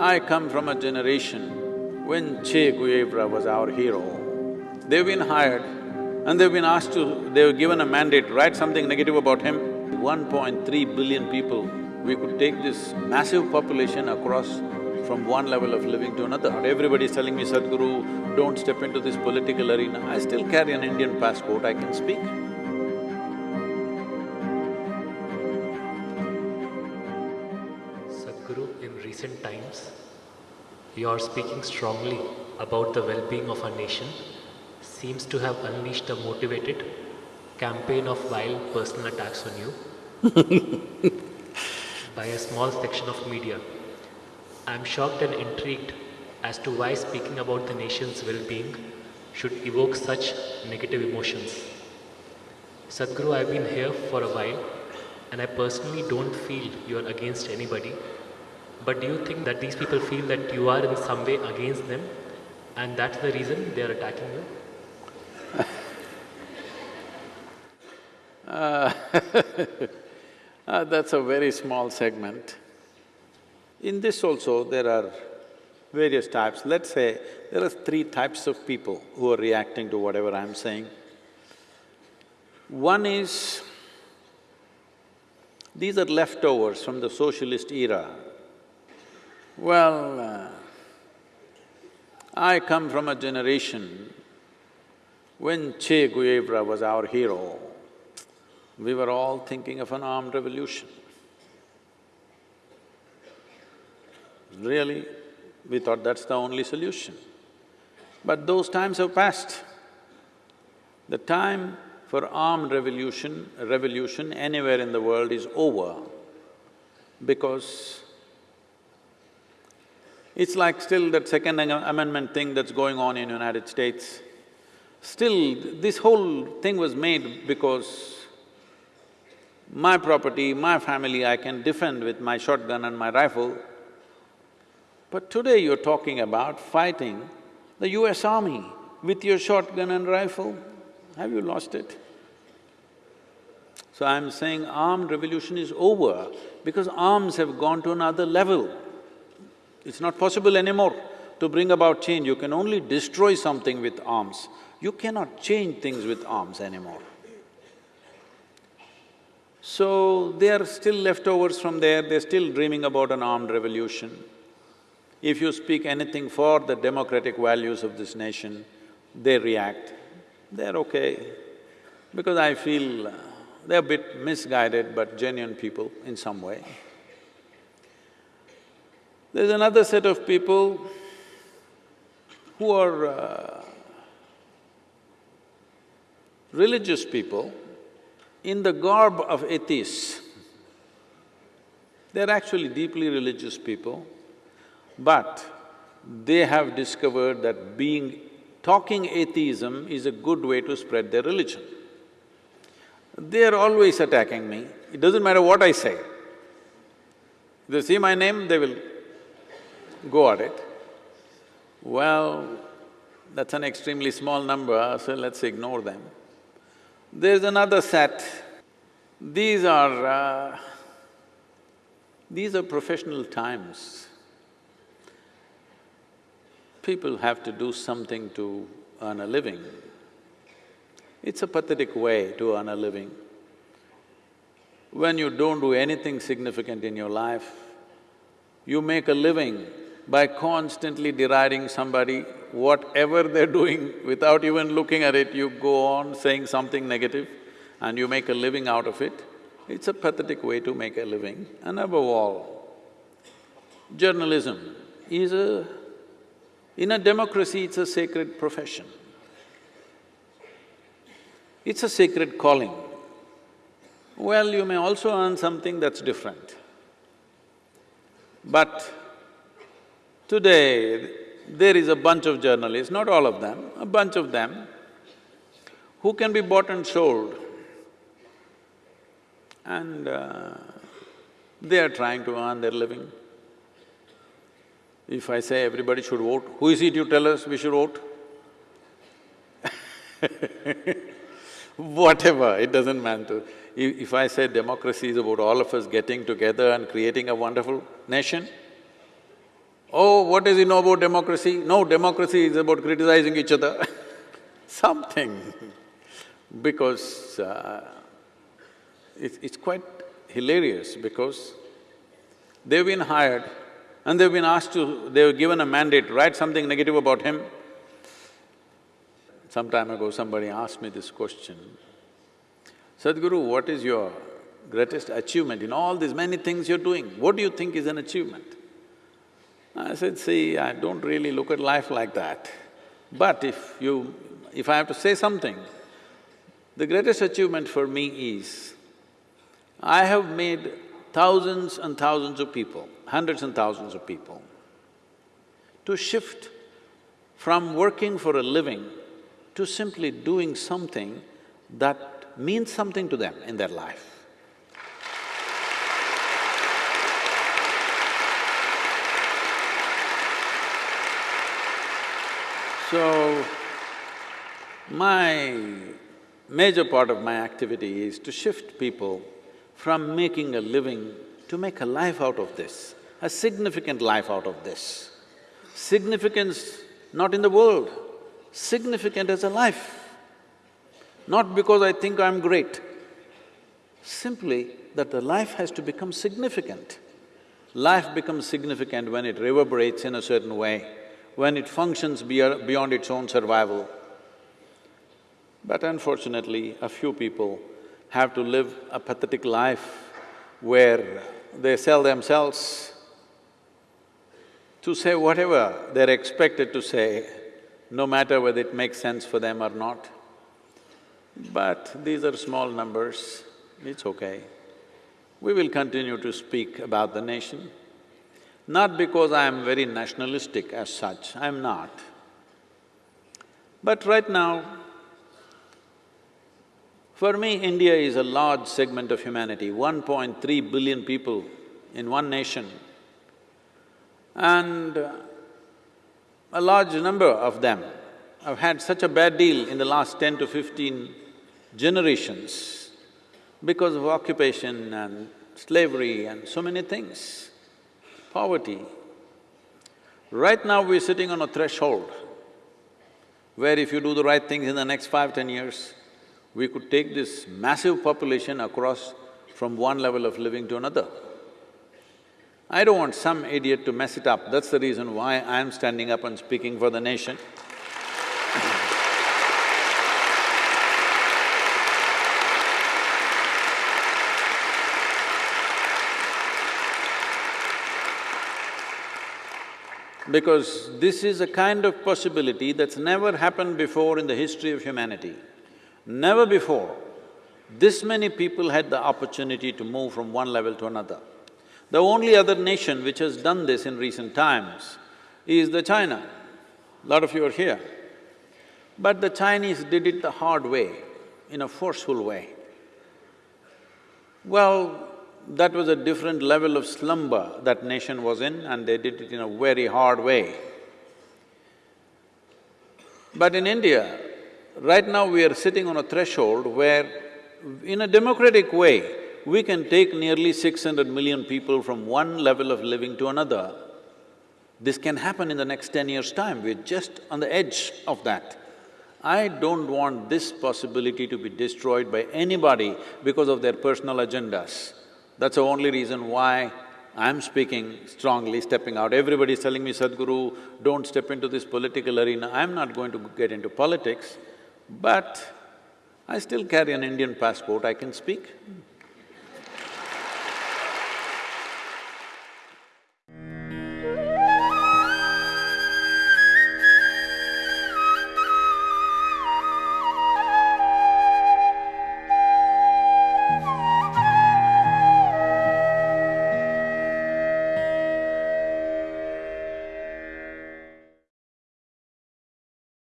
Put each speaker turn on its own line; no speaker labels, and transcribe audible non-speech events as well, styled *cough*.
I come from a generation when Che Guevara was our hero. They've been hired and they've been asked to… they were given a mandate write something negative about him. 1.3 billion people, we could take this massive population across from one level of living to another. Everybody's telling me, Sadhguru, don't step into this political arena. I still carry an Indian passport, I can speak.
You are speaking strongly about the well-being of our nation seems to have unleashed a motivated campaign of vile personal attacks on you *laughs* by a small section of media. I am shocked and intrigued as to why speaking about the nation's well-being should evoke such negative emotions. Sadhguru, I've been here for a while and I personally don't feel you are against anybody. But do you think that these people feel that you are in some way against them and that's the reason they are attacking you? *laughs*
Uh, that's a very small segment. In this also, there are various types. Let's say there are three types of people who are reacting to whatever I'm saying. One is, these are leftovers from the socialist era. Well, uh, I come from a generation when Che Guevara was our hero, we were all thinking of an armed revolution. Really, we thought that's the only solution. But those times have passed. The time for armed revolution, revolution anywhere in the world is over because it's like still that Second Amendment thing that's going on in United States. Still, this whole thing was made because my property, my family, I can defend with my shotgun and my rifle. But today you're talking about fighting the US Army with your shotgun and rifle. Have you lost it? So I'm saying armed revolution is over because arms have gone to another level. It's not possible anymore to bring about change. You can only destroy something with arms. You cannot change things with arms anymore. So, they are still leftovers from there, they're still dreaming about an armed revolution. If you speak anything for the democratic values of this nation, they react. They're okay, because I feel uh, they're a bit misguided but genuine people in some way. There's another set of people who are uh, religious people in the garb of atheists. They're actually deeply religious people, but they have discovered that being… talking atheism is a good way to spread their religion. They're always attacking me, it doesn't matter what I say. They see my name, they will go at it. Well, that's an extremely small number, so let's ignore them. There's another set. These are… Uh, these are professional times. People have to do something to earn a living. It's a pathetic way to earn a living. When you don't do anything significant in your life, you make a living by constantly deriding somebody, whatever they're doing, without even looking at it, you go on saying something negative and you make a living out of it, it's a pathetic way to make a living. And above all, journalism is a… in a democracy, it's a sacred profession. It's a sacred calling. Well, you may also earn something that's different. But Today, there is a bunch of journalists, not all of them, a bunch of them, who can be bought and sold. And uh, they are trying to earn their living. If I say everybody should vote, who is it you tell us we should vote? *laughs* Whatever, it doesn't matter. If, if I say democracy is about all of us getting together and creating a wonderful nation, Oh, what does he know about democracy? No, democracy is about criticizing each other *laughs* something. because uh, it's, it's quite hilarious because they've been hired and they've been asked to… they were given a mandate, to write something negative about him. Some time ago, somebody asked me this question, Sadhguru, what is your greatest achievement in all these many things you're doing? What do you think is an achievement? I said, see, I don't really look at life like that. But if you… if I have to say something, the greatest achievement for me is, I have made thousands and thousands of people, hundreds and thousands of people, to shift from working for a living to simply doing something that means something to them in their life. So, my major part of my activity is to shift people from making a living to make a life out of this, a significant life out of this. Significance not in the world, significant as a life. Not because I think I'm great, simply that the life has to become significant. Life becomes significant when it reverberates in a certain way when it functions beyond its own survival. But unfortunately, a few people have to live a pathetic life where they sell themselves to say whatever they're expected to say, no matter whether it makes sense for them or not. But these are small numbers, it's okay. We will continue to speak about the nation. Not because I am very nationalistic as such, I'm not. But right now, for me, India is a large segment of humanity, 1.3 billion people in one nation. And a large number of them have had such a bad deal in the last ten to fifteen generations because of occupation and slavery and so many things poverty. Right now we're sitting on a threshold where if you do the right things in the next five, ten years, we could take this massive population across from one level of living to another. I don't want some idiot to mess it up, that's the reason why I'm standing up and speaking for the nation. Because this is a kind of possibility that's never happened before in the history of humanity. Never before, this many people had the opportunity to move from one level to another. The only other nation which has done this in recent times is the China. A lot of you are here. But the Chinese did it the hard way, in a forceful way. Well, that was a different level of slumber that nation was in and they did it in a very hard way. But in India, right now we are sitting on a threshold where in a democratic way, we can take nearly six hundred million people from one level of living to another. This can happen in the next ten years' time, we're just on the edge of that. I don't want this possibility to be destroyed by anybody because of their personal agendas. That's the only reason why I'm speaking strongly, stepping out. Everybody's telling me, Sadhguru, don't step into this political arena. I'm not going to get into politics, but I still carry an Indian passport, I can speak.